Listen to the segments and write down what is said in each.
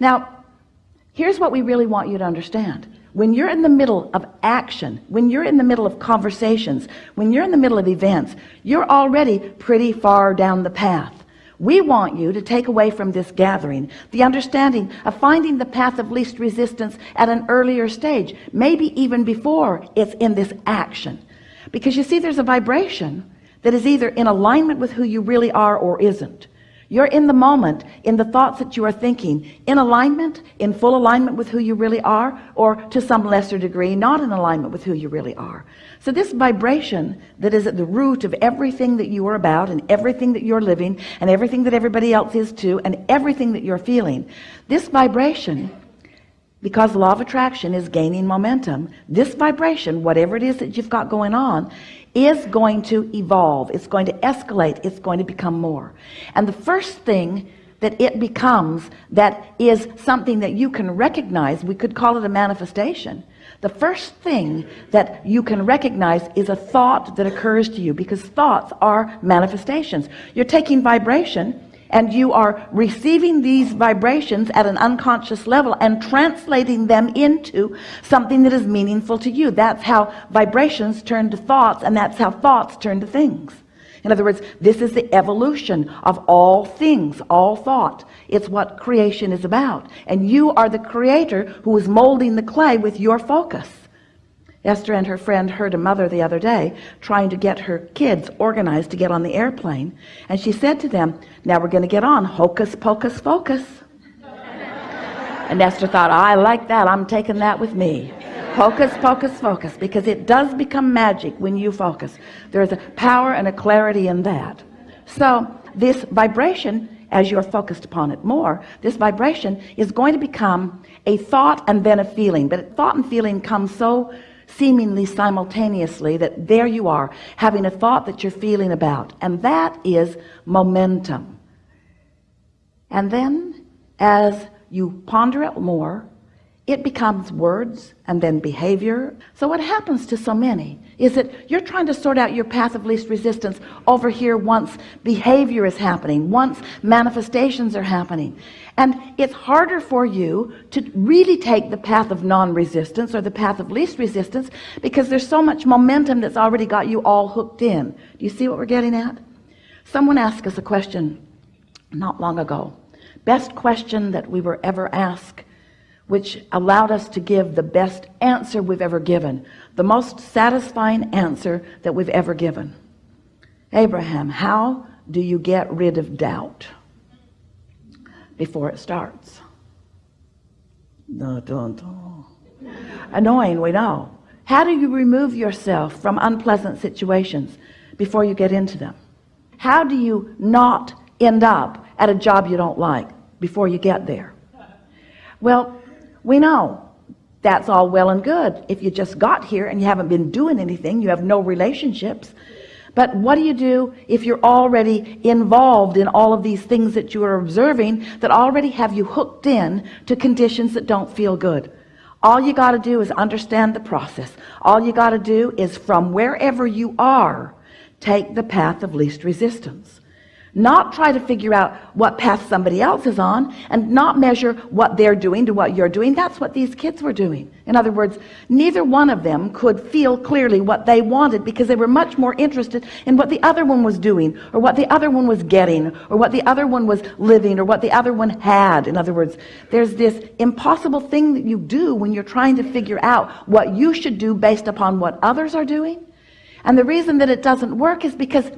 now here's what we really want you to understand. When you're in the middle of action when you're in the middle of conversations when you're in the middle of events you're already pretty far down the path. We want you to take away from this gathering the understanding of finding the path of least resistance at an earlier stage maybe even before it's in this action. Because you see there's a vibration that is either in alignment with who you really are or isn't you're in the moment in the thoughts that you are thinking in alignment in full alignment with who you really are or to some lesser degree not in alignment with who you really are. So this vibration that is at the root of everything that you are about and everything that you're living and everything that everybody else is too and everything that you're feeling this vibration because law of attraction is gaining momentum this vibration whatever it is that you've got going on is going to evolve it's going to escalate it's going to become more. And the first thing that it becomes that is something that you can recognize we could call it a manifestation. The first thing that you can recognize is a thought that occurs to you because thoughts are manifestations. You're taking vibration and you are receiving these vibrations at an unconscious level and translating them into something that is meaningful to you. That's how vibrations turn to thoughts and that's how thoughts turn to things. In other words this is the evolution of all things all thought. It's what creation is about. And you are the creator who is molding the clay with your focus Esther and her friend heard a mother the other day trying to get her kids organized to get on the airplane and she said to them now we're going to get on. Hocus pocus focus. And Esther thought I like that. I'm taking that with me. Hocus pocus focus because it does become magic when you focus. There's a power and a clarity in that. So this vibration as you're focused upon it more this vibration is going to become a thought and then a feeling. But thought and feeling come so seemingly simultaneously that there you are having a thought that you're feeling about. And that is momentum. And then as you ponder it more it becomes words and then behavior. So what happens to so many is that you're trying to sort out your path of least resistance over here once behavior is happening once manifestations are happening. And it's harder for you to really take the path of non-resistance or the path of least resistance because there's so much momentum that's already got you all hooked in. Do you see what we're getting at? Someone asked us a question not long ago. Best question that we were ever asked which allowed us to give the best answer we've ever given the most satisfying answer that we've ever given. Abraham how do you get rid of doubt before it starts? Annoying we know. How do you remove yourself from unpleasant situations before you get into them? How do you not end up at a job you don't like before you get there? Well we know. That's all well and good. If you just got here and you haven't been doing anything you have no relationships. But what do you do if you're already involved in all of these things that you are observing that already have you hooked in to conditions that don't feel good? All you got to do is understand the process. All you got to do is from wherever you are take the path of least resistance not try to figure out what path somebody else is on and not measure what they're doing to what you're doing. That's what these kids were doing. In other words neither one of them could feel clearly what they wanted because they were much more interested in what the other one was doing or what the other one was getting or what the other one was living or what the other one had. In other words there's this impossible thing that you do when you're trying to figure out what you should do based upon what others are doing. And the reason that it doesn't work is because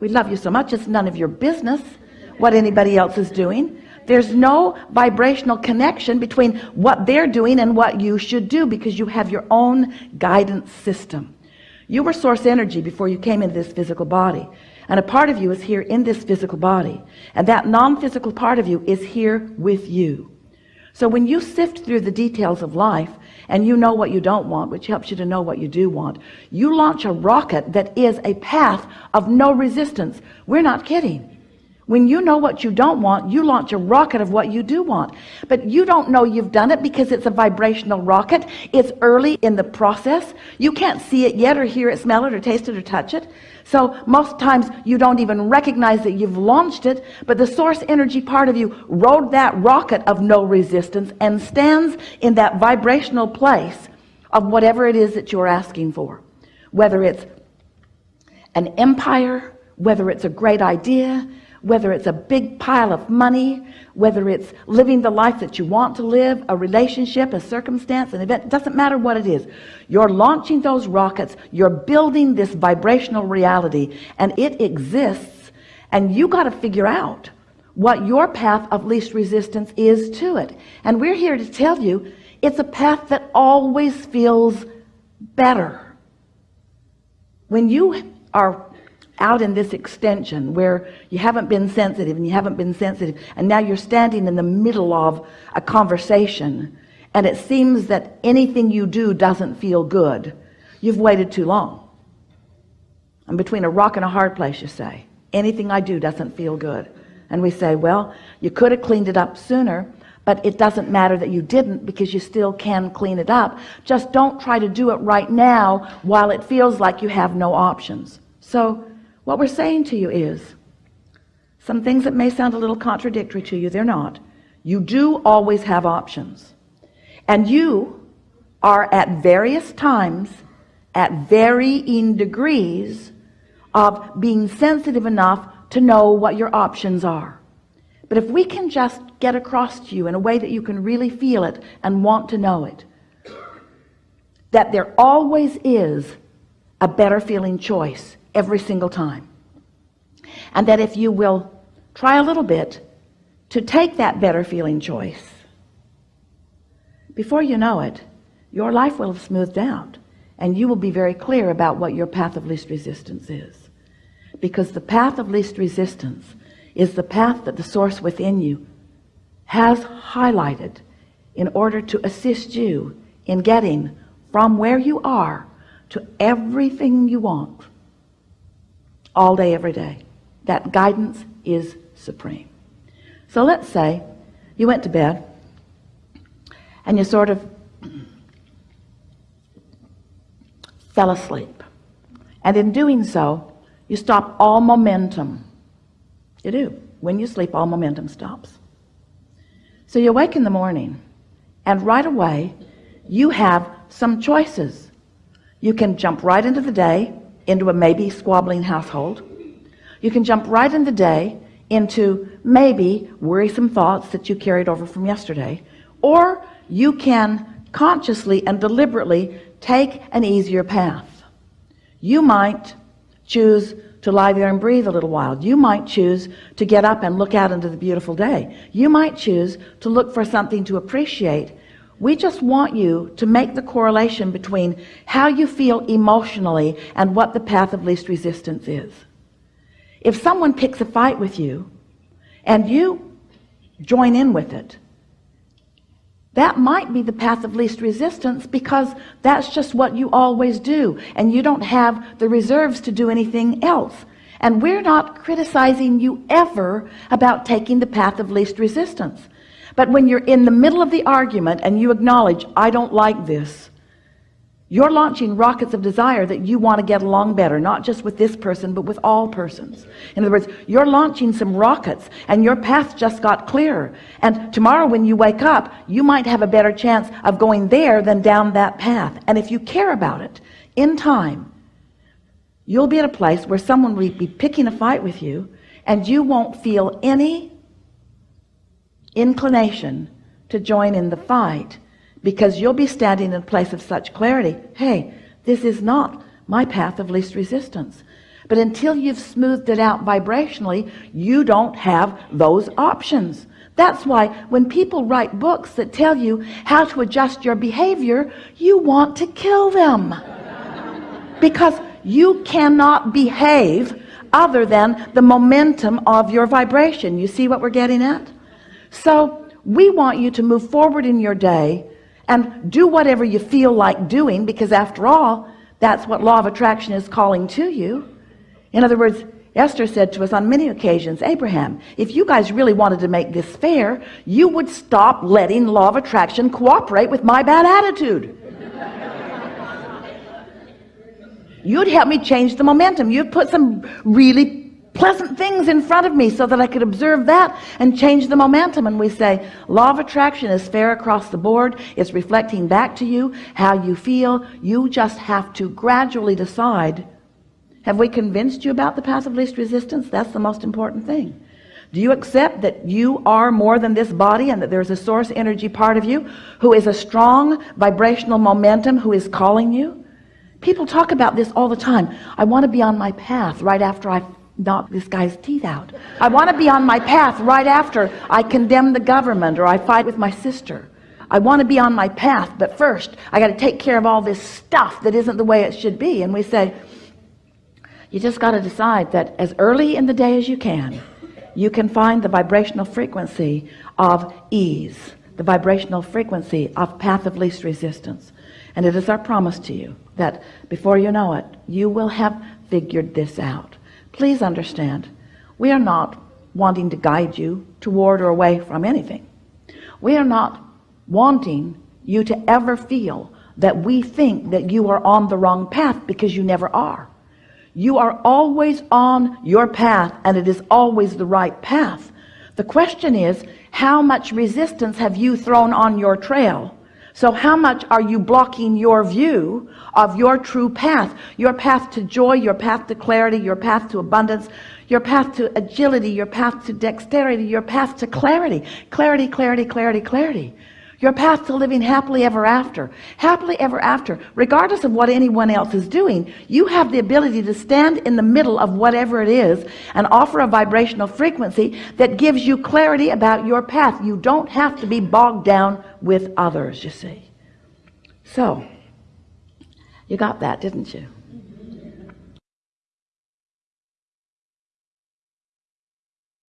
we love you so much. It's none of your business what anybody else is doing. There's no vibrational connection between what they're doing and what you should do because you have your own guidance system. You were source energy before you came into this physical body. And a part of you is here in this physical body. And that non-physical part of you is here with you so when you sift through the details of life and you know what you don't want which helps you to know what you do want you launch a rocket that is a path of no resistance. We're not kidding when you know what you don't want you launch a rocket of what you do want. But you don't know you've done it because it's a vibrational rocket. It's early in the process. You can't see it yet or hear it smell it or taste it or touch it. So most times you don't even recognize that you've launched it but the source energy part of you rode that rocket of no resistance and stands in that vibrational place of whatever it is that you're asking for. Whether it's an empire whether it's a great idea whether it's a big pile of money whether it's living the life that you want to live a relationship a circumstance an event doesn't matter what it is. You're launching those rockets you're building this vibrational reality and it exists and you got to figure out what your path of least resistance is to it. And we're here to tell you it's a path that always feels better. When you are out in this extension where you haven't been sensitive and you haven't been sensitive and now you're standing in the middle of a conversation and it seems that anything you do doesn't feel good. You've waited too long. I'm between a rock and a hard place you say anything I do doesn't feel good. And we say well you could have cleaned it up sooner but it doesn't matter that you didn't because you still can clean it up. Just don't try to do it right now while it feels like you have no options. So what we're saying to you is some things that may sound a little contradictory to you they're not. You do always have options. And you are at various times at varying degrees of being sensitive enough to know what your options are. But if we can just get across to you in a way that you can really feel it and want to know it that there always is a better feeling choice every single time. And that if you will try a little bit to take that better feeling choice before you know it your life will have smoothed out and you will be very clear about what your path of least resistance is. Because the path of least resistance is the path that the source within you has highlighted in order to assist you in getting from where you are to everything you want all day every day. That guidance is supreme. So let's say you went to bed and you sort of fell asleep. And in doing so you stop all momentum. You do. When you sleep all momentum stops. So you wake in the morning and right away you have some choices. You can jump right into the day into a maybe squabbling household. You can jump right in the day into maybe worrisome thoughts that you carried over from yesterday or you can consciously and deliberately take an easier path. You might choose to lie there and breathe a little while. You might choose to get up and look out into the beautiful day. You might choose to look for something to appreciate we just want you to make the correlation between how you feel emotionally and what the path of least resistance is. If someone picks a fight with you and you join in with it that might be the path of least resistance because that's just what you always do and you don't have the reserves to do anything else. And we're not criticizing you ever about taking the path of least resistance but when you're in the middle of the argument and you acknowledge I don't like this you're launching rockets of desire that you want to get along better not just with this person but with all persons. In other words you're launching some rockets and your path just got clearer. And tomorrow when you wake up you might have a better chance of going there than down that path. And if you care about it in time you'll be at a place where someone will be picking a fight with you and you won't feel any inclination to join in the fight because you'll be standing in a place of such clarity. Hey this is not my path of least resistance. But until you've smoothed it out vibrationally you don't have those options. That's why when people write books that tell you how to adjust your behavior you want to kill them. Because you cannot behave other than the momentum of your vibration. You see what we're getting at so we want you to move forward in your day and do whatever you feel like doing because after all that's what law of attraction is calling to you. In other words Esther said to us on many occasions Abraham if you guys really wanted to make this fair you would stop letting law of attraction cooperate with my bad attitude. You'd help me change the momentum. You'd put some really pleasant things in front of me so that I could observe that and change the momentum. And we say law of attraction is fair across the board. It's reflecting back to you how you feel. You just have to gradually decide have we convinced you about the path of least resistance? That's the most important thing. Do you accept that you are more than this body and that there's a source energy part of you who is a strong vibrational momentum who is calling you? People talk about this all the time. I want to be on my path right after I knock this guy's teeth out. I want to be on my path right after I condemn the government or I fight with my sister. I want to be on my path but first I got to take care of all this stuff that isn't the way it should be. And we say you just got to decide that as early in the day as you can you can find the vibrational frequency of ease the vibrational frequency of path of least resistance. And it is our promise to you that before you know it you will have figured this out please understand we are not wanting to guide you toward or away from anything. We are not wanting you to ever feel that we think that you are on the wrong path because you never are. You are always on your path and it is always the right path. The question is how much resistance have you thrown on your trail so how much are you blocking your view of your true path? Your path to joy your path to clarity your path to abundance your path to agility your path to dexterity your path to clarity. Clarity clarity clarity clarity your path to living happily ever after. Happily ever after. Regardless of what anyone else is doing you have the ability to stand in the middle of whatever it is and offer a vibrational frequency that gives you clarity about your path. You don't have to be bogged down with others you see. So you got that didn't you